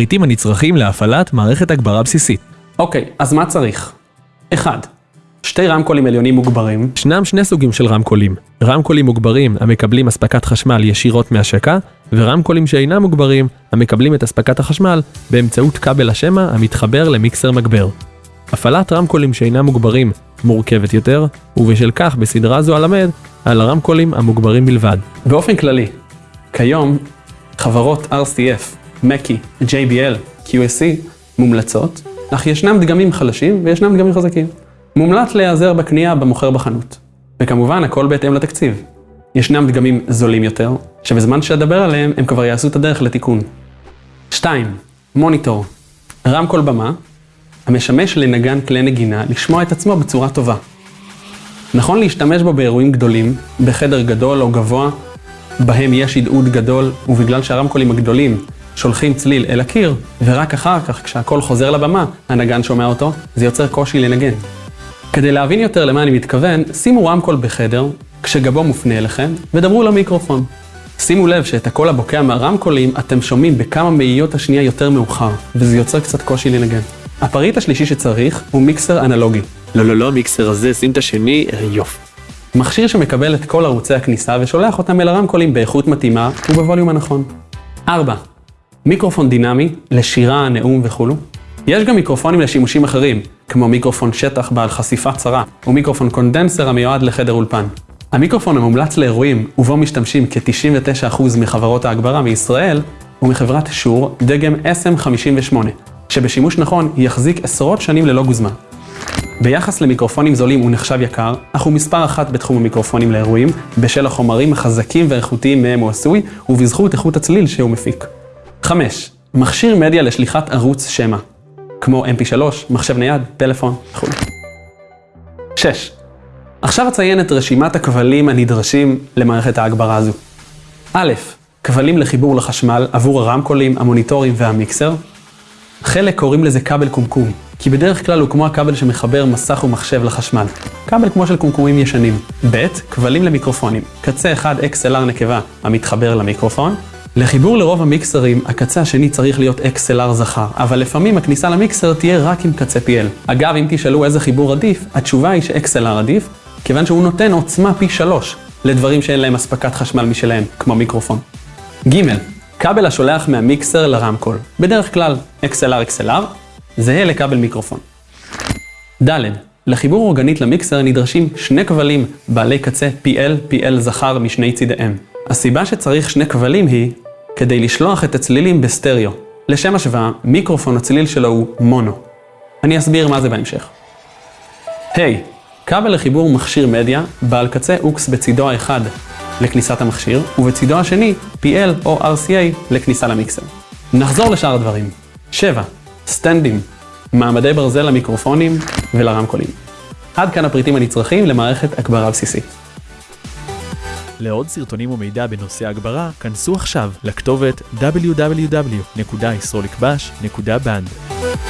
הפריטים הנצרכים להפעלת מערכת הגברה בסיסית. אוקיי, אז מה צריך? 1. שתי רמקולים עליונים מוגברים, ישנם שני סוגים של רמקולים, רמקולים מוגברים המקבלים אספקת חשמל ישירות מהשקע, ורמקולים שאינם מוגברים המקבלים את אספקת החשמל באמצעות כבל השמע המתחבר למיקסר מגבר. הפעלת רמקולים שאינם מוגברים מורכבת יותר, ובשל כך בסדרה זו אלמד על הרמקולים המוגברים בלבד. באופן כללי, כיום חברות RCF, מקי, JBL, QSC מומלצות, אך ישנם דגמים חלשים וישנם דגמים חזקים. מומלץ להיעזר בקנייה במוכר בחנות. וכמובן, הכל בהתאם לתקציב. ישנם דגמים זולים יותר, שבזמן שאדבר עליהם, הם כבר יעשו את הדרך לתיקון. 2. מוניטור. רמקול במה, המשמש לנגן כלי נגינה לשמוע את עצמו בצורה טובה. נכון להשתמש בו באירועים גדולים, בחדר גדול או גבוה, בהם יש הדהוד גדול, ובגלל שהרמקולים הגדולים שולחים צליל אל הקיר, ורק אחר כך, כשהקול חוזר לבמה, הנגן שומע אותו, זה יוצר קושי לנגן. כדי להבין יותר למה אני מתכוון, שימו רמקול בחדר, כשגבו מופנה אליכם, ודברו למיקרופון. שימו לב שאת הקול הבוקע מהרמקולים אתם שומעים בכמה מאיות השנייה יותר מאוחר, וזה יוצר קצת קושי לנגן. הפריט השלישי שצריך הוא מיקסר אנלוגי. לא, לא, לא, המיקסר הזה, שים את השני, יופי. מכשיר שמקבל את כל ערוצי הכניסה ושולח אותם אל הרמקולים באיכות מתאימה ובווליום הנכון. 4. מיקרופון דינמי לשירה, נאום וכולו. יש גם מיקרופונים לשימושים אחרים, כמו מיקרופון שטח בעל חשיפה צרה, או מיקרופון קונדנסר המיועד לחדר אולפן. המיקרופון המומלץ לאירועים, ובו משתמשים כ-99% מחברות ההגברה מישראל, הוא מחברת שור דגם SM58, שבשימוש נכון יחזיק עשרות שנים ללא גוזמה. ביחס למיקרופונים זולים הוא נחשב יקר, אך הוא מספר אחת בתחום המיקרופונים לאירועים, בשל החומרים החזקים והאיכותיים מהם הוא עשוי, ובזכות איכות הצליל שהוא מפיק. 5. מכשיר מדיה לשליחת ערוץ שמע, כמו mp3, מחשב נייד, טלפון וכו'. 6. עכשיו אציין את רשימת הכבלים הנדרשים למערכת ההגברה הזו. א', כבלים לחיבור לחשמל עבור הרמקולים, המוניטורים והמיקסר. חלק קוראים לזה כבל קומקום, כי בדרך כלל הוא כמו הכבל שמחבר מסך ומחשב לחשמל. כבל כמו של קומקומים ישנים. ב', כבלים למיקרופונים. קצה אחד XLR נקבה המתחבר למיקרופון. לחיבור לרוב המיקסרים, הקצה השני צריך להיות XLR זכר, אבל לפעמים הכניסה למיקסר תהיה רק עם קצה PL. אגב, אם תשאלו איזה חיבור עדיף, התשובה היא ש-XLR עדיף, כיוון שהוא נותן עוצמה פי שלוש לדברים שאין להם אספקת חשמל משלהם, כמו מיקרופון. ג. כבל השולח מהמיקסר לרמקול, בדרך כלל XLR XLR, זהה לכבל מיקרופון. ד. לחיבור אורגנית למיקסר נדרשים שני כבלים בעלי קצה PL, PL זכר משני צידיהם. הסיבה שצריך שני כבלים היא כדי לשלוח את הצלילים בסטריאו. לשם השוואה, מיקרופון הצליל שלו הוא מונו. אני אסביר מה זה בהמשך. ה. Hey, כבל לחיבור מכשיר מדיה בעל קצה אוקס בצידו האחד לכניסת המכשיר, ובצידו השני PL או RCA לכניסה למיקסר. נחזור לשאר הדברים. 7. סטנדים, מעמדי ברזל למיקרופונים ולרמקולים. עד כאן הפריטים הנצרכים למערכת הגברה בסיסית. לעוד סרטונים ומידע בנושא הגברה, כנסו עכשיו לכתובת www.yisrolikbash.band.